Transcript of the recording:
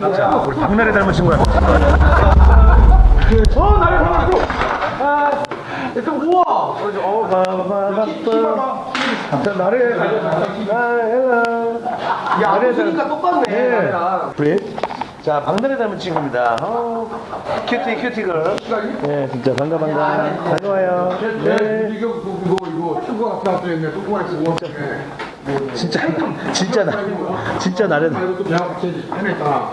자, 우리 박나래 닮은 친구야. 어 나래 닮았어 아 일단 우와 어, 바바바바. 자, 나래. 아, 아 헬로. 야 웃으니까 똑같네 예. 네. 브릿. 자, 박나래 닮은 친구입니다. 어, 큐티, 큐티걸. 네, 진짜 반가, 반가. 다녀와요. 네. 이거 이거 이거 축구가 나왔어 있네 축구가 있고 진짜, 진짜 나, 진짜 나래. 이것도 내가 같이 해냈다